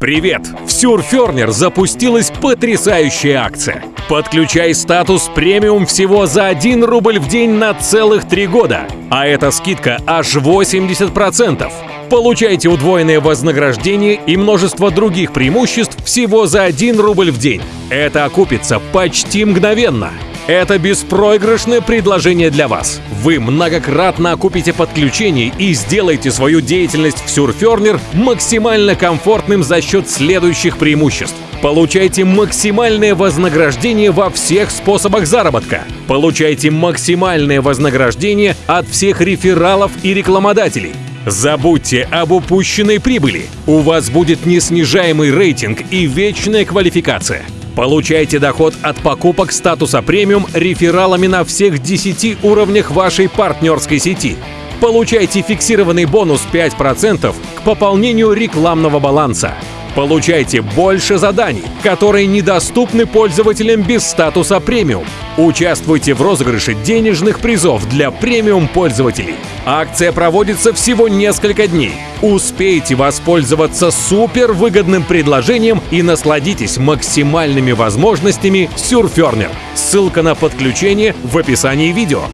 Привет! В Сюрфернер запустилась потрясающая акция. Подключай статус премиум всего за 1 рубль в день на целых 3 года. А эта скидка аж 80%. Получайте удвоенное вознаграждение и множество других преимуществ всего за 1 рубль в день. Это окупится почти мгновенно. Это беспроигрышное предложение для вас. Вы многократно окупите подключение и сделаете свою деятельность в Surferner максимально комфортным за счет следующих преимуществ. Получайте максимальное вознаграждение во всех способах заработка. Получайте максимальное вознаграждение от всех рефералов и рекламодателей. Забудьте об упущенной прибыли. У вас будет неснижаемый рейтинг и вечная квалификация. Получайте доход от покупок статуса премиум рефералами на всех 10 уровнях вашей партнерской сети. Получайте фиксированный бонус 5% к пополнению рекламного баланса. Получайте больше заданий, которые недоступны пользователям без статуса премиум. Участвуйте в розыгрыше денежных призов для премиум пользователей. Акция проводится всего несколько дней. Успейте воспользоваться супер выгодным предложением и насладитесь максимальными возможностями Surferner. Ссылка на подключение в описании видео.